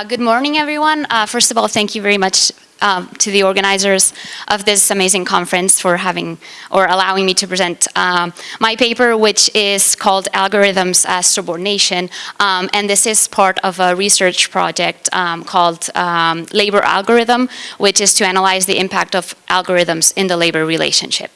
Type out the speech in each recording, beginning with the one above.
Uh, good morning, everyone. Uh, first of all, thank you very much um, to the organizers of this amazing conference for having or allowing me to present um, my paper, which is called Algorithms as Subordination. Um, and this is part of a research project um, called um, Labor Algorithm, which is to analyze the impact of algorithms in the labor relationship.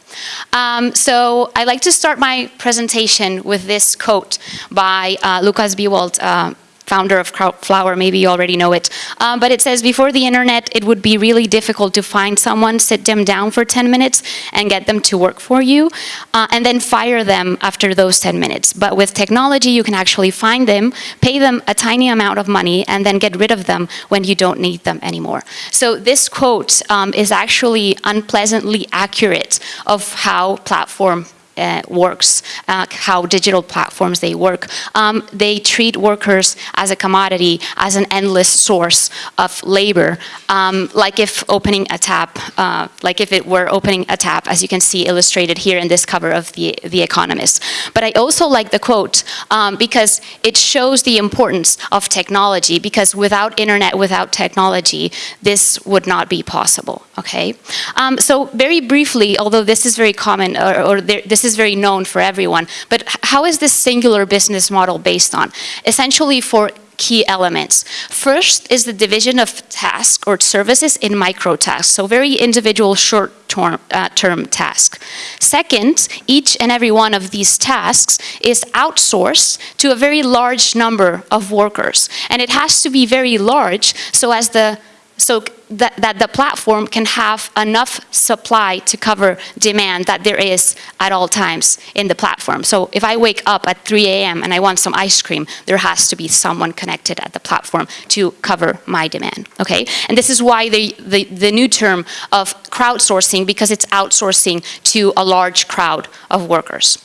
Um, so I'd like to start my presentation with this quote by uh, Lukas Biewald, uh, founder of Crowdflower, maybe you already know it. Um, but it says, before the internet, it would be really difficult to find someone, sit them down for 10 minutes and get them to work for you, uh, and then fire them after those 10 minutes. But with technology, you can actually find them, pay them a tiny amount of money, and then get rid of them when you don't need them anymore. So this quote um, is actually unpleasantly accurate of how platform uh, works, uh, how digital platforms they work. Um, they treat workers as a commodity, as an endless source of labor, um, like if opening a tap, uh, like if it were opening a tap, as you can see illustrated here in this cover of The, the Economist. But I also like the quote um, because it shows the importance of technology because without internet, without technology, this would not be possible, okay? Um, so very briefly, although this is very common, or, or there, this is very known for everyone, but how is this singular business model based on? Essentially for key elements. First is the division of tasks or services in micro tasks, so very individual short-term uh, term tasks. Second, each and every one of these tasks is outsourced to a very large number of workers. And it has to be very large so as the so that, that the platform can have enough supply to cover demand that there is at all times in the platform. So if I wake up at 3 a.m. and I want some ice cream, there has to be someone connected at the platform to cover my demand, okay? And this is why the, the, the new term of crowdsourcing, because it's outsourcing to a large crowd of workers.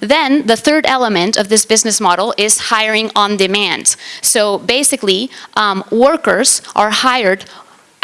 Then the third element of this business model is hiring on demand. So basically, um, workers are hired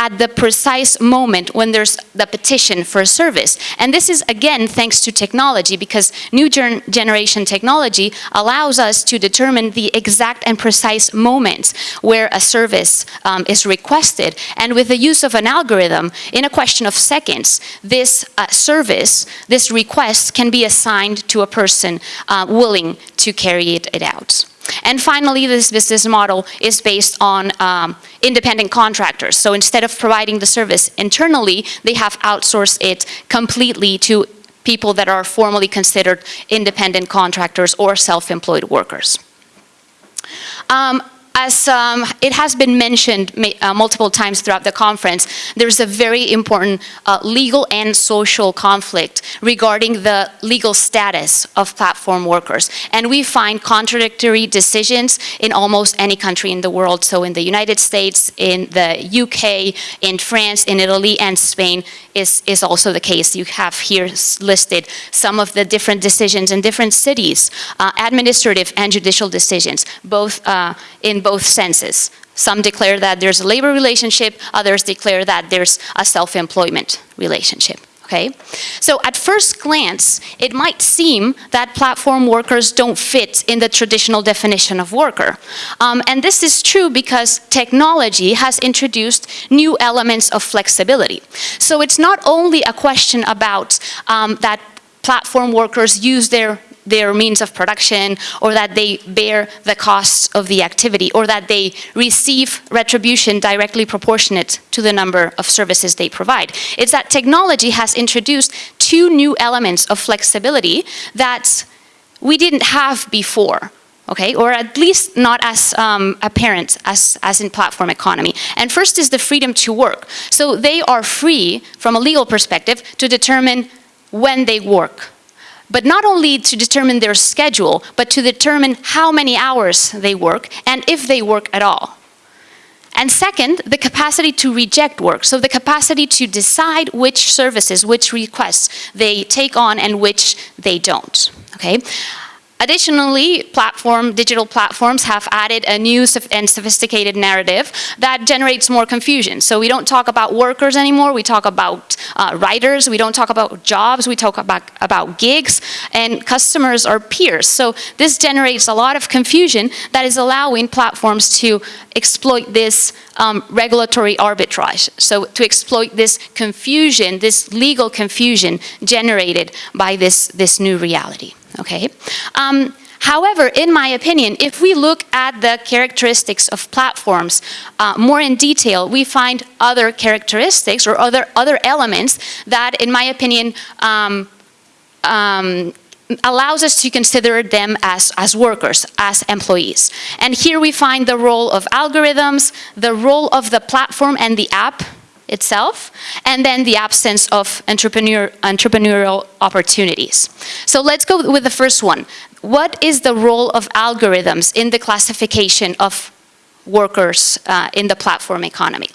at the precise moment when there's the petition for a service. And this is, again, thanks to technology, because new gen generation technology allows us to determine the exact and precise moment where a service um, is requested. And with the use of an algorithm, in a question of seconds, this uh, service, this request can be assigned to a person uh, willing to carry it, it out. And finally, this business model is based on um, independent contractors. So instead of providing the service internally, they have outsourced it completely to people that are formally considered independent contractors or self-employed workers. Um, as um, it has been mentioned uh, multiple times throughout the conference, there's a very important uh, legal and social conflict regarding the legal status of platform workers. And we find contradictory decisions in almost any country in the world. So in the United States, in the UK, in France, in Italy, and Spain is, is also the case. You have here listed some of the different decisions in different cities, uh, administrative and judicial decisions, both uh, in both senses. Some declare that there's a labor relationship, others declare that there's a self-employment relationship. Okay? So at first glance, it might seem that platform workers don't fit in the traditional definition of worker. Um, and this is true because technology has introduced new elements of flexibility. So it's not only a question about um, that platform workers use their their means of production or that they bear the costs of the activity or that they receive retribution directly proportionate to the number of services they provide. It's that technology has introduced two new elements of flexibility that we didn't have before okay, or at least not as um, apparent as, as in platform economy. And first is the freedom to work. So they are free, from a legal perspective, to determine when they work, but not only to determine their schedule, but to determine how many hours they work and if they work at all. And second, the capacity to reject work. So the capacity to decide which services, which requests they take on and which they don't, okay? Additionally, platform, digital platforms have added a new and sophisticated narrative that generates more confusion. So we don't talk about workers anymore, we talk about uh, writers, we don't talk about jobs, we talk about, about gigs, and customers are peers. So this generates a lot of confusion that is allowing platforms to exploit this um, regulatory arbitrage. So to exploit this confusion, this legal confusion generated by this, this new reality, okay? Um, However, in my opinion, if we look at the characteristics of platforms uh, more in detail, we find other characteristics or other, other elements that, in my opinion, um, um, allows us to consider them as, as workers, as employees. And here we find the role of algorithms, the role of the platform and the app itself, and then the absence of entrepreneur, entrepreneurial opportunities. So let's go with the first one. What is the role of algorithms in the classification of workers uh, in the platform economy.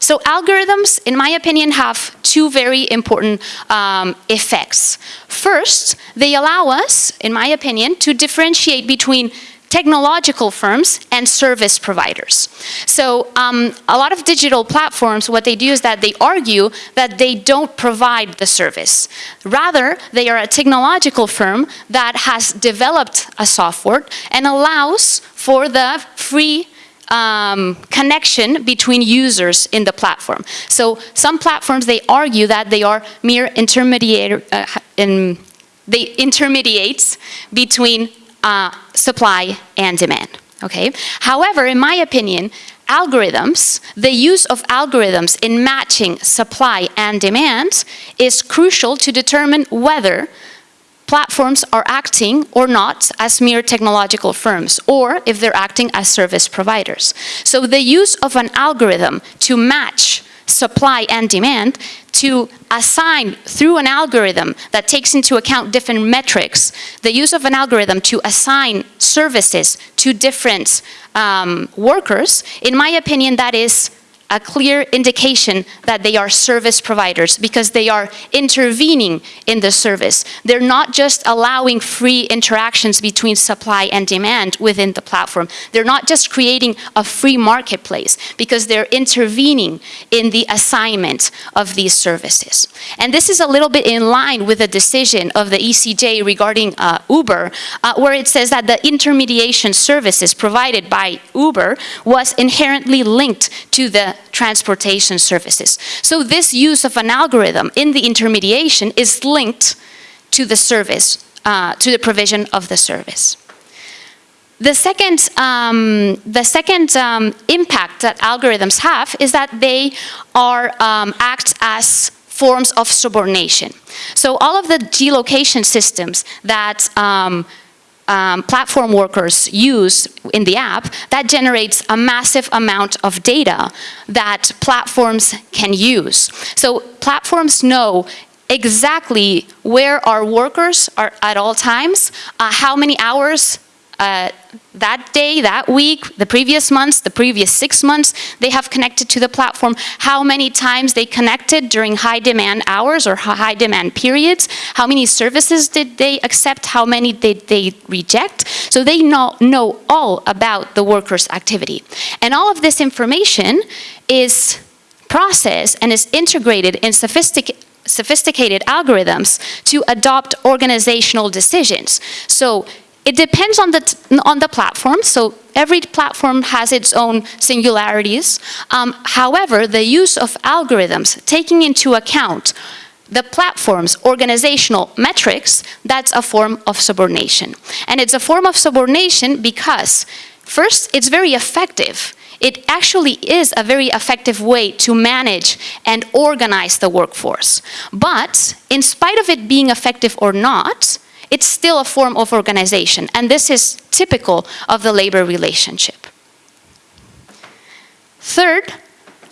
So algorithms, in my opinion, have two very important um, effects. First, they allow us, in my opinion, to differentiate between technological firms and service providers. So um, a lot of digital platforms, what they do is that they argue that they don't provide the service. Rather, they are a technological firm that has developed a software and allows for the free um, connection between users in the platform. So some platforms, they argue that they are mere intermediate, uh, in, they intermediates between uh, supply and demand, okay? However, in my opinion, algorithms, the use of algorithms in matching supply and demand is crucial to determine whether platforms are acting or not as mere technological firms, or if they're acting as service providers. So the use of an algorithm to match supply and demand to assign through an algorithm that takes into account different metrics, the use of an algorithm to assign services to different um, workers, in my opinion, that is a clear indication that they are service providers because they are intervening in the service. They're not just allowing free interactions between supply and demand within the platform. They're not just creating a free marketplace because they're intervening in the assignment of these services. And this is a little bit in line with the decision of the ECJ regarding uh, Uber, uh, where it says that the intermediation services provided by Uber was inherently linked to the transportation services. So this use of an algorithm in the intermediation is linked to the service, uh, to the provision of the service. The second, um, the second um, impact that algorithms have is that they are um, act as forms of subordination. So all of the geolocation systems that um, um, platform workers use in the app, that generates a massive amount of data that platforms can use. So platforms know exactly where our workers are at all times, uh, how many hours uh, that day, that week, the previous months, the previous six months, they have connected to the platform, how many times they connected during high demand hours or high demand periods, how many services did they accept, how many did they reject. So they know, know all about the worker's activity. And all of this information is processed and is integrated in sophisticated sophisticated algorithms to adopt organizational decisions. So it depends on the, on the platform, so every platform has its own singularities. Um, however, the use of algorithms, taking into account the platform's organizational metrics, that's a form of subordination. And it's a form of subordination because, first, it's very effective. It actually is a very effective way to manage and organize the workforce. But, in spite of it being effective or not, it's still a form of organization. And this is typical of the labor relationship. Third,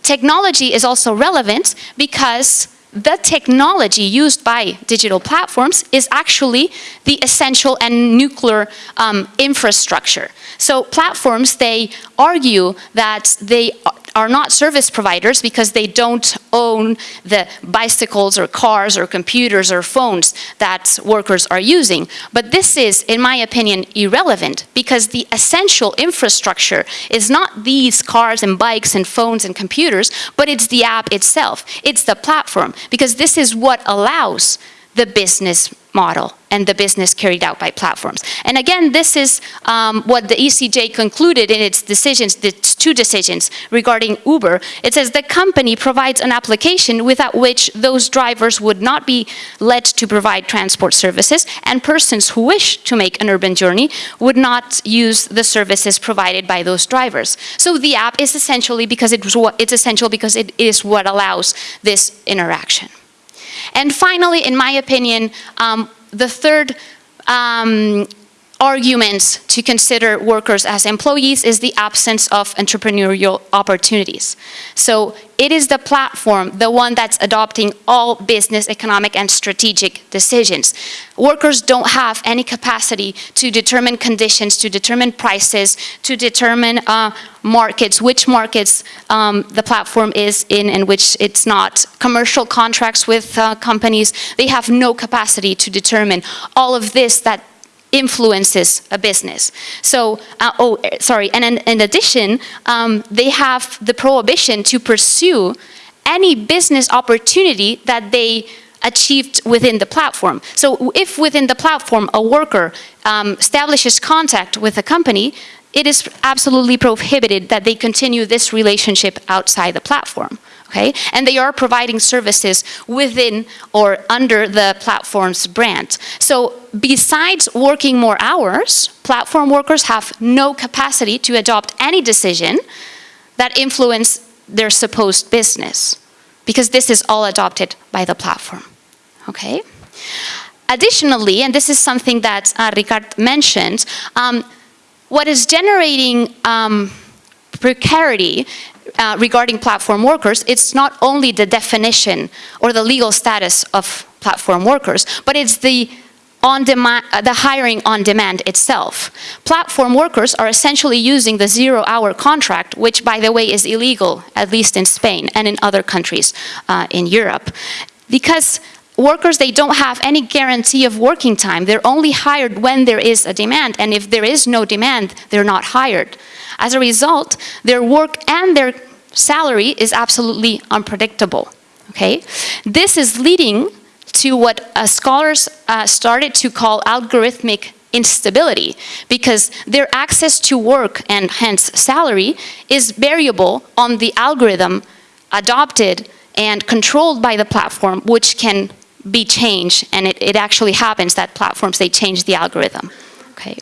technology is also relevant because the technology used by digital platforms is actually the essential and nuclear um, infrastructure. So platforms, they argue that they are not service providers because they don't own the bicycles or cars or computers or phones that workers are using. But this is, in my opinion, irrelevant because the essential infrastructure is not these cars and bikes and phones and computers, but it's the app itself. It's the platform because this is what allows the business model and the business carried out by platforms. And again, this is um, what the ECJ concluded in its decisions, its two decisions regarding Uber. It says the company provides an application without which those drivers would not be led to provide transport services and persons who wish to make an urban journey would not use the services provided by those drivers. So the app is essentially because it it's essential because it is what allows this interaction. And finally, in my opinion, um, the third um, argument to consider workers as employees is the absence of entrepreneurial opportunities. So it is the platform, the one that's adopting all business, economic, and strategic decisions. Workers don't have any capacity to determine conditions, to determine prices, to determine uh, markets, which markets um, the platform is in and which it's not. Commercial contracts with uh, companies, they have no capacity to determine all of this that influences a business. So, uh, oh, sorry, and in, in addition, um, they have the prohibition to pursue any business opportunity that they achieved within the platform. So if within the platform a worker um, establishes contact with a company, it is absolutely prohibited that they continue this relationship outside the platform okay? And they are providing services within or under the platform's brand. So besides working more hours, platform workers have no capacity to adopt any decision that influence their supposed business because this is all adopted by the platform, okay? Additionally, and this is something that uh, Ricard mentioned, um, what is generating um, precarity uh, regarding platform workers, it's not only the definition or the legal status of platform workers, but it's the on demand, uh, the hiring on demand itself. Platform workers are essentially using the zero hour contract, which by the way is illegal, at least in Spain and in other countries uh, in Europe. Because workers, they don't have any guarantee of working time. They're only hired when there is a demand, and if there is no demand, they're not hired. As a result, their work and their salary is absolutely unpredictable, okay? This is leading to what uh, scholars uh, started to call algorithmic instability because their access to work and hence salary is variable on the algorithm adopted and controlled by the platform which can be changed and it, it actually happens that platforms they change the algorithm okay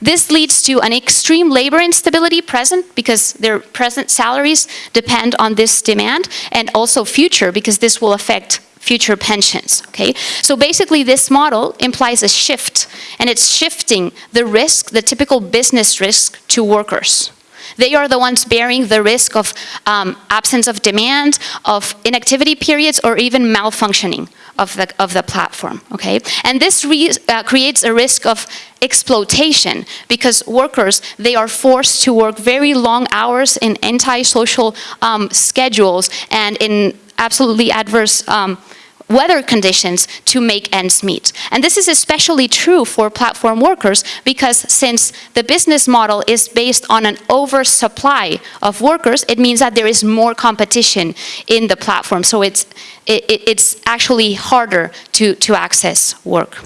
this leads to an extreme labor instability present because their present salaries depend on this demand and also future because this will affect future pensions, okay? So basically this model implies a shift and it's shifting the risk, the typical business risk to workers. They are the ones bearing the risk of um, absence of demand, of inactivity periods, or even malfunctioning of the, of the platform, okay? And this uh, creates a risk of exploitation because workers, they are forced to work very long hours in anti-social um, schedules and in absolutely adverse um, weather conditions to make ends meet. And this is especially true for platform workers because since the business model is based on an oversupply of workers, it means that there is more competition in the platform. So it's, it, it's actually harder to, to access work.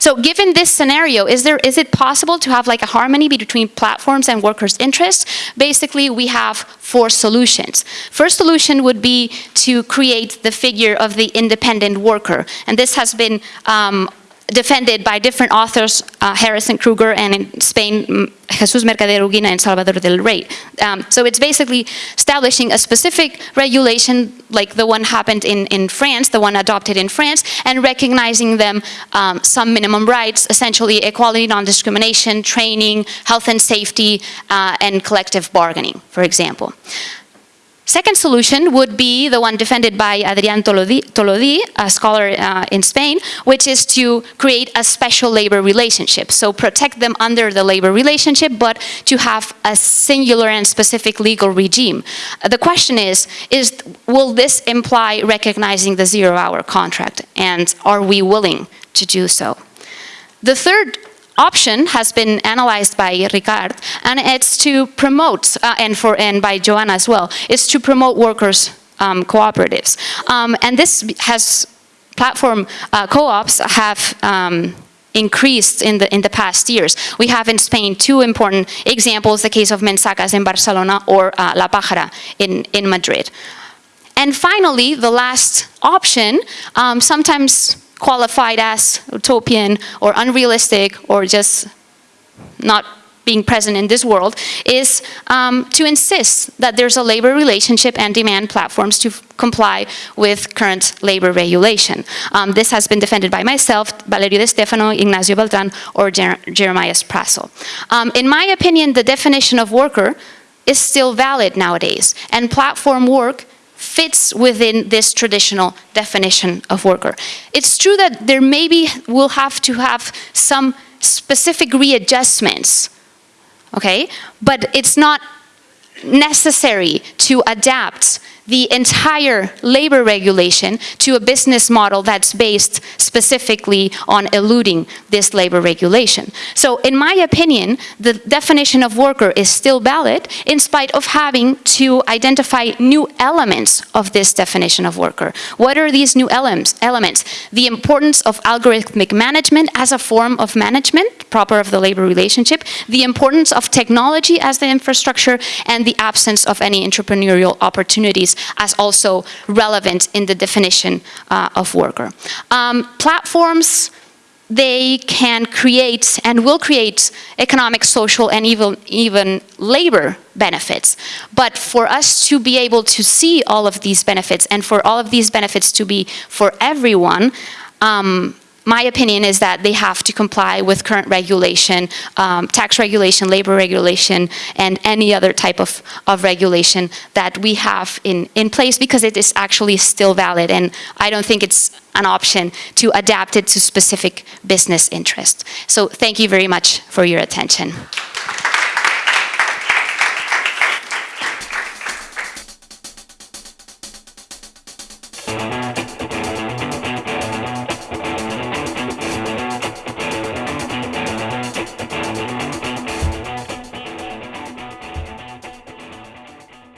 So given this scenario, is, there, is it possible to have like a harmony between platforms and workers' interests? Basically, we have four solutions. First solution would be to create the figure of the independent worker. And this has been um, defended by different authors, uh, Harris and Krueger and in Spain, mm, Jesus Mercader Uguina and Salvador del Rey. Um, so it's basically establishing a specific regulation like the one happened in, in France, the one adopted in France, and recognizing them um, some minimum rights, essentially equality, non-discrimination, training, health and safety, uh, and collective bargaining, for example. Second solution would be the one defended by Adrián Todolí, a scholar uh, in Spain, which is to create a special labor relationship. So protect them under the labor relationship, but to have a singular and specific legal regime. Uh, the question is, is will this imply recognizing the zero-hour contract? And are we willing to do so? The third option has been analyzed by Ricard, and it's to promote, uh, and, for, and by Joanna as well, is to promote workers' um, cooperatives. Um, and this has, platform uh, co-ops have um, increased in the in the past years. We have in Spain two important examples, the case of Mensakas in Barcelona or uh, La Pájara in, in Madrid. And finally, the last option, um, sometimes qualified as utopian or unrealistic or just not being present in this world is um, to insist that there's a labor relationship and demand platforms to comply with current labor regulation. Um, this has been defended by myself, Valerio De Stefano, Ignacio Beltran, or Jer Jeremiah Prassl. Um, in my opinion, the definition of worker is still valid nowadays, and platform work fits within this traditional definition of worker. It's true that there maybe will have to have some specific readjustments, okay? But it's not necessary to adapt the entire labor regulation to a business model that's based specifically on eluding this labor regulation. So in my opinion, the definition of worker is still valid in spite of having to identify new elements of this definition of worker. What are these new elements? The importance of algorithmic management as a form of management, proper of the labor relationship, the importance of technology as the infrastructure, and the absence of any entrepreneurial opportunities as also relevant in the definition uh, of worker. Um, platforms, they can create and will create economic, social, and even, even labor benefits. But for us to be able to see all of these benefits and for all of these benefits to be for everyone, um, my opinion is that they have to comply with current regulation, um, tax regulation, labor regulation, and any other type of, of regulation that we have in, in place because it is actually still valid and I don't think it's an option to adapt it to specific business interests. So thank you very much for your attention.